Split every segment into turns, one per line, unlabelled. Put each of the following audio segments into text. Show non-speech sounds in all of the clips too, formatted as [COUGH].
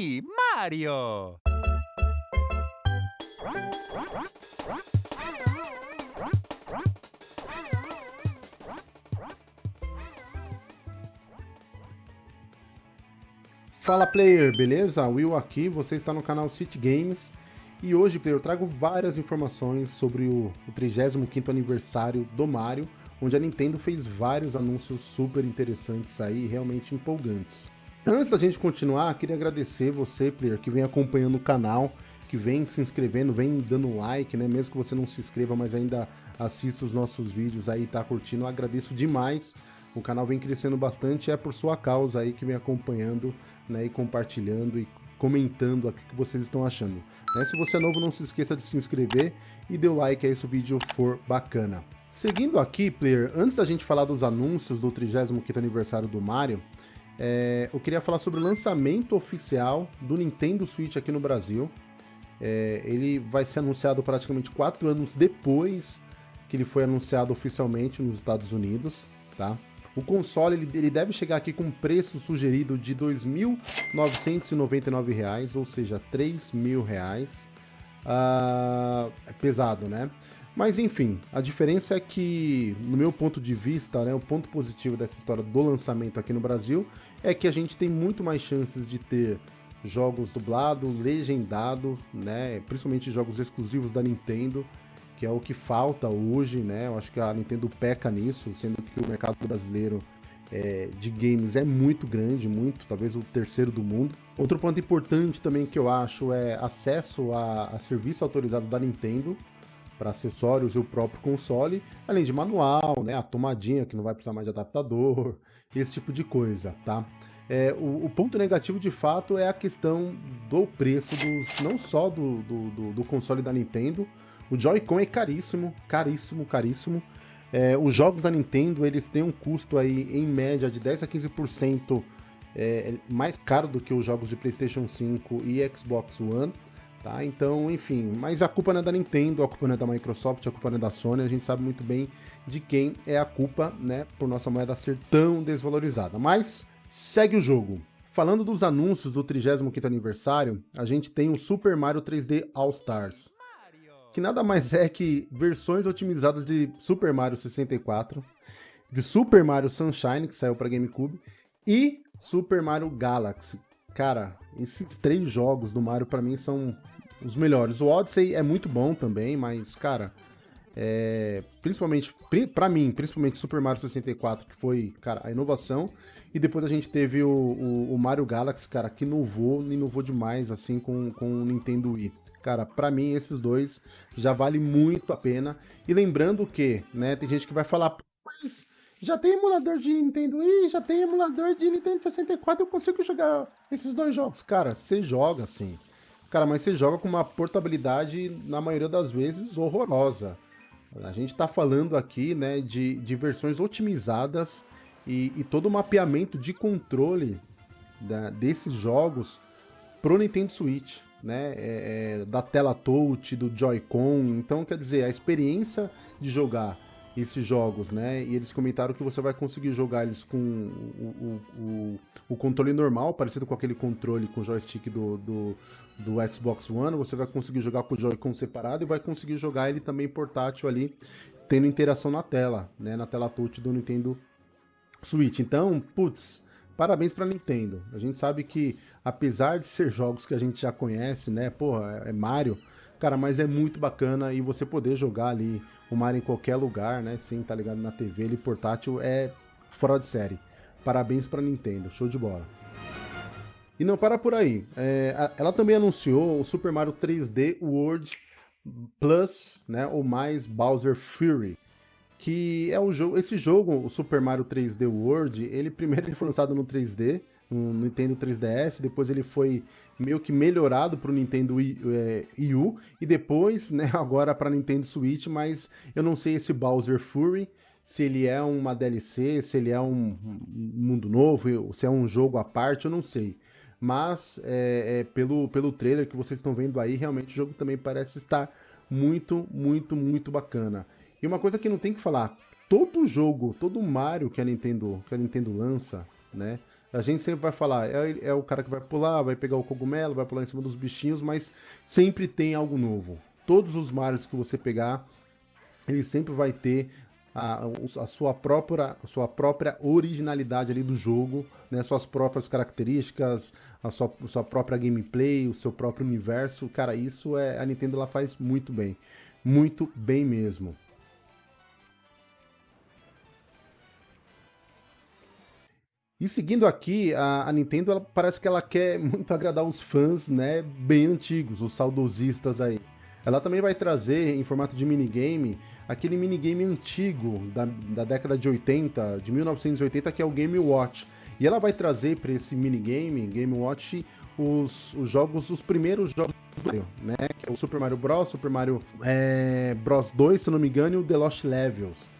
Mario.
Fala player, beleza? Will aqui, você está no canal City Games e hoje, player, eu trago várias informações sobre o, o 35º aniversário do Mario, onde a Nintendo fez vários anúncios super interessantes aí, realmente empolgantes. Antes da gente continuar, queria agradecer você, player, que vem acompanhando o canal, que vem se inscrevendo, vem dando like, né? Mesmo que você não se inscreva, mas ainda assista os nossos vídeos aí, tá curtindo, eu agradeço demais. O canal vem crescendo bastante, é por sua causa aí que vem acompanhando, né, e compartilhando e comentando aqui o que vocês estão achando. Né? Se você é novo, não se esqueça de se inscrever e dê o like aí se o vídeo for bacana. Seguindo aqui, player, antes da gente falar dos anúncios do 35º aniversário do Mario, é, eu queria falar sobre o lançamento oficial do Nintendo Switch aqui no Brasil. É, ele vai ser anunciado praticamente quatro anos depois que ele foi anunciado oficialmente nos Estados Unidos, tá? O console ele, ele deve chegar aqui com um preço sugerido de R$ 2.999, ou seja, R$ 3.000. Uh, é pesado, né? Mas enfim, a diferença é que, no meu ponto de vista, né, o ponto positivo dessa história do lançamento aqui no Brasil é que a gente tem muito mais chances de ter jogos dublados, legendados, né, principalmente jogos exclusivos da Nintendo, que é o que falta hoje, né? Eu acho que a Nintendo peca nisso, sendo que o mercado brasileiro é, de games é muito grande, muito, talvez o terceiro do mundo. Outro ponto importante também que eu acho é acesso a, a serviço autorizado da Nintendo para acessórios e o próprio console, além de manual, né, a tomadinha que não vai precisar mais de adaptador, [LAUGHS] esse tipo de coisa, tá? É, o, o, ponto negativo de fato é a questão do preço dos, não só do, do, do, do console da Nintendo, o Joy-Con é caríssimo, caríssimo, caríssimo. É, os jogos da Nintendo, eles têm um custo aí, em média, de 10 a 15% é, mais caro do que os jogos de PlayStation 5 e Xbox One. Tá? Então, enfim, mas a culpa não é da Nintendo, a culpa não é da Microsoft, a culpa não é da Sony, a gente sabe muito bem de quem é a culpa, né, por nossa moeda ser tão desvalorizada. Mas, segue o jogo. Falando dos anúncios do 35º aniversário, a gente tem o Super Mario 3D All Stars que nada mais é que versões otimizadas de Super Mario 64, de Super Mario Sunshine, que saiu para GameCube, e Super Mario Galaxy. Cara, esses três jogos do Mario para mim são os melhores. O Odyssey é muito bom também, mas, cara, é, principalmente, para mim, principalmente Super Mario 64, que foi, cara, a inovação. E depois a gente teve o, o, o Mario Galaxy, cara, que inovou, inovou demais, assim, com, com o Nintendo Wii. Cara, para mim esses dois já vale muito a pena. E lembrando que, né, tem gente que vai falar, mas já tem emulador de Nintendo Wii, já tem emulador de Nintendo 64, eu consigo jogar esses dois jogos. Cara, você joga sim. Cara, mas você joga com uma portabilidade, na maioria das vezes, horrorosa. A gente tá falando aqui, né, de, de versões otimizadas e, e todo o mapeamento de controle da, desses jogos pro Nintendo Switch né, é, é, da tela touch, do Joy-Con. Então, quer dizer, a experiência de jogar esses jogos, né? E eles comentaram que você vai conseguir jogar eles com o, o, o, o controle normal, parecido com aquele controle com joystick do, do, do Xbox One. Você vai conseguir jogar com o Joy-Con separado e vai conseguir jogar ele também portátil ali, tendo interação na tela, né? Na tela touch do Nintendo Switch. Então, putz, parabéns pra Nintendo. A gente sabe que, apesar de ser jogos que a gente já conhece, né? Porra, é Mario. Cara, mas é muito bacana e você poder jogar ali o Mario em qualquer lugar, né? Estar tá ligado na TV, ele portátil é fora de série. Parabéns pra Nintendo, show de bola. E não para por aí. É, ela também anunciou o Super Mario 3D World Plus, né? Ou mais Bowser Fury que é o jogo, esse jogo, o Super Mario 3D World, ele [LAUGHS] primeiro foi lançado no 3D, no Nintendo 3DS, depois ele foi meio que melhorado para o Nintendo Wii, é, U, e depois, né, [LAUGHS] agora para Nintendo Switch, mas eu não sei esse Bowser Fury, se ele é uma DLC, se ele é um mundo novo, se é um jogo à parte, eu não sei. Mas, é, é, pelo, pelo trailer que vocês estão vendo aí, realmente o jogo também parece estar muito, muito, muito bacana. E uma coisa que não tem que falar, todo jogo, todo Mario que a Nintendo, que a Nintendo lança, né? A gente sempre vai falar, é, é, o cara que vai pular, vai pegar o cogumelo, vai pular em cima dos bichinhos, mas sempre tem algo novo. Todos os Marios que você pegar, ele sempre vai ter a, a, sua, própria, a sua própria originalidade ali do jogo, né? Suas próprias características, a sua, sua própria gameplay, o seu próprio universo. Cara, isso é a Nintendo ela faz muito bem. Muito bem mesmo. E seguindo aqui, a, a, Nintendo ela, parece que ela quer [LAUGHS] muito agradar os fãs, né, bem antigos, os saudosistas aí. Ela também vai trazer em formato de minigame aquele minigame antigo da, da década de 80, de 1980, que é o Game Watch. E ela vai trazer para esse minigame, Game Watch, os, os jogos, os primeiros jogos do Mario, né? Que é o Super Mario Bros, Super Mario é, Bros 2, se não me engano, e o The Lost Levels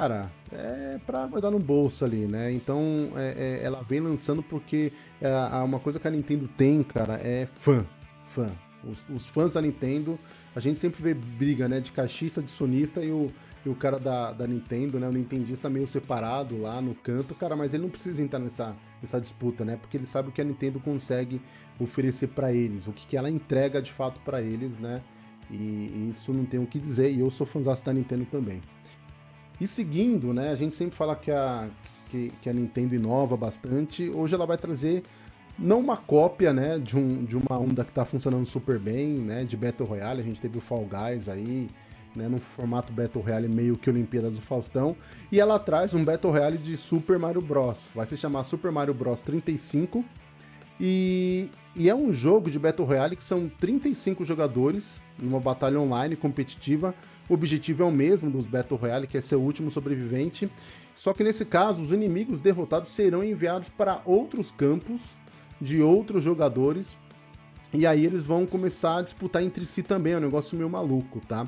cara, é pra guardar no bolso ali, né? Então é, é, ela vem lançando porque é, uma coisa que a Nintendo tem, cara, é fã. Fã. Os, os, fãs da Nintendo, a gente sempre vê briga, né? De cachista, de sonista e o, e o cara da, da Nintendo, né? O Nintendista meio separado lá no canto, cara, mas ele não precisa entrar nessa, nessa disputa, né? Porque ele sabe o que a Nintendo consegue oferecer para eles, o que, que ela entrega de fato para eles, né? E, e, isso não tem o que dizer, e eu sou fãzão da Nintendo também. E seguindo, né, a gente sempre fala que a, que, que, a Nintendo inova bastante, hoje ela vai trazer não uma cópia, né, de, um, de uma onda que está funcionando super bem, né, de Battle Royale, a gente teve o Fall Guys aí, né, no formato Battle Royale meio que Olimpíadas do Faustão, e ela traz um Battle Royale de Super Mario Bros. Vai se chamar Super Mario Bros. 35, e, e é um jogo de Battle Royale que são 35 jogadores, numa batalha online competitiva, o objetivo é o mesmo dos Battle Royale, que é ser o último sobrevivente. Só que nesse caso, os inimigos derrotados serão enviados para outros campos de outros jogadores. E aí eles vão começar a disputar entre si também, é um negócio meio maluco, tá?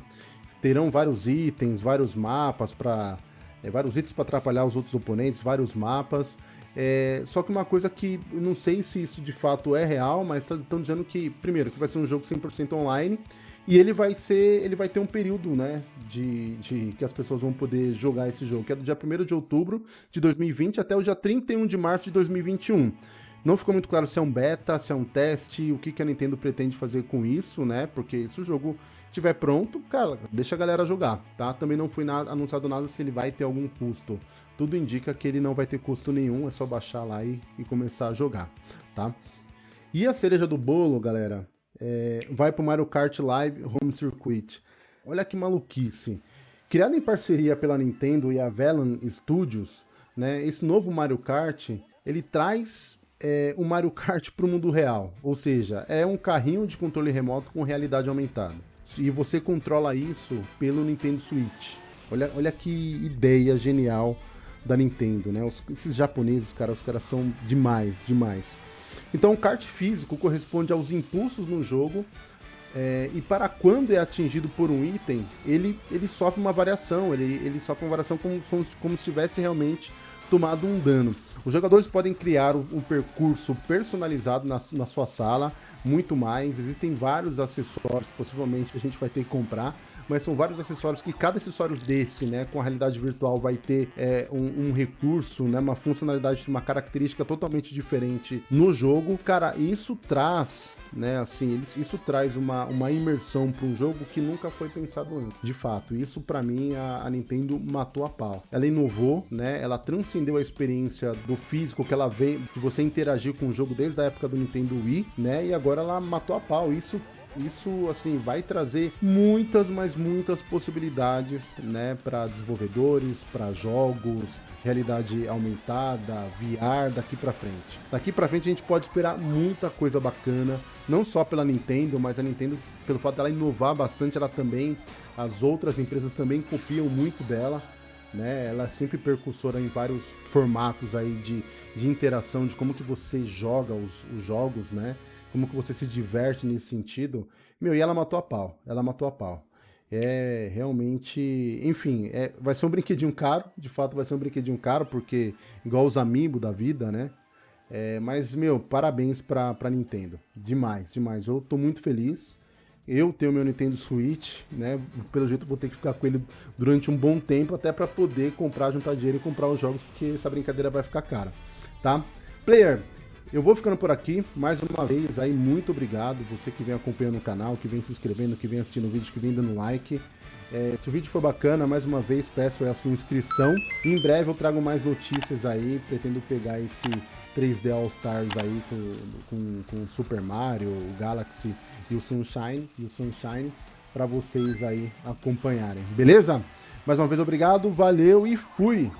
Terão vários itens, vários mapas para é, vários itens para atrapalhar os outros oponentes, vários mapas. É, só que uma coisa que não sei se isso de fato é real, mas estão dizendo que, primeiro, que vai ser um jogo 100% online e ele vai ser, ele vai ter um período, né, de, de que as pessoas vão poder jogar esse jogo, que é do dia 1 de outubro de 2020 até o dia 31 de março de 2021. Não ficou muito claro se é um beta, se é um teste, o que, que a Nintendo pretende fazer com isso, né? Porque se o jogo estiver pronto, cara, deixa a galera jogar, tá? Também não foi nada, anunciado nada se ele vai ter algum custo. Tudo indica que ele não vai ter custo nenhum, é só baixar lá e, e começar a jogar, tá? E a cereja do bolo, galera, é, vai para o Mario Kart Live Home Circuit. Olha que maluquice. Criado em parceria pela Nintendo e a Velan Studios, né, esse novo Mario Kart, ele traz é, o Mario Kart para o mundo real. Ou seja, é um carrinho de controle remoto com realidade aumentada. E você controla isso pelo Nintendo Switch. Olha, olha que ideia genial da Nintendo, né? Os, esses japoneses, cara, os caras são demais, demais. Então o kart físico corresponde aos impulsos no jogo é, e para quando é atingido por um item, ele, ele sofre uma variação, ele, ele sofre uma variação como, como se tivesse realmente tomado um dano. Os jogadores podem criar um, percurso personalizado na, na sua sala, muito mais. Existem vários acessórios, possivelmente, que a gente vai ter que comprar mas são vários acessórios que cada acessório desse, né, com a realidade virtual vai ter é, um, um, recurso, né, uma funcionalidade, uma característica totalmente diferente no jogo. Cara, isso traz né? Assim, isso traz uma, uma imersão para um jogo que nunca foi pensado antes. De fato, isso para mim a, a, Nintendo matou a pau. Ela inovou, né? Ela transcendeu a experiência do físico que ela veio de você interagir com o jogo desde a época do Nintendo Wii, né? E agora ela matou a pau. Isso isso assim vai trazer muitas, mas muitas possibilidades, né, para desenvolvedores, para jogos, realidade aumentada, VR daqui para frente. Daqui para frente a gente pode esperar muita coisa bacana, não só pela Nintendo, mas a Nintendo pelo fato dela inovar bastante, ela também as outras empresas também copiam muito dela. Né, ela é sempre percursora em vários formatos aí de, de interação, de como que você joga os, os jogos, né? como que você se diverte nesse sentido. Meu, e ela matou a pau, ela matou a pau. É realmente, enfim, é, vai ser um brinquedinho caro, de fato vai ser um brinquedinho caro, porque igual os amigos da vida, né? É, mas, meu, parabéns pra, pra Nintendo. Demais, demais. Eu tô muito feliz. Eu tenho meu Nintendo Switch, né? Pelo jeito vou ter que ficar com ele durante um bom tempo, até para poder comprar, juntar dinheiro e comprar os jogos, porque essa brincadeira vai ficar cara, tá? Player, eu vou ficando por aqui, mais uma vez aí, muito obrigado, você que vem acompanhando o canal, que vem se inscrevendo, que vem assistindo o vídeo, que vem dando like. É, se o vídeo for bacana, mais uma vez peço a sua inscrição. Em breve eu trago mais notícias aí, pretendo pegar esse 3D All Stars aí com, com, com Super Mario, o Galaxy e o Sunshine, e o Sunshine para vocês aí acompanharem, beleza? Mais uma vez obrigado, valeu e fui!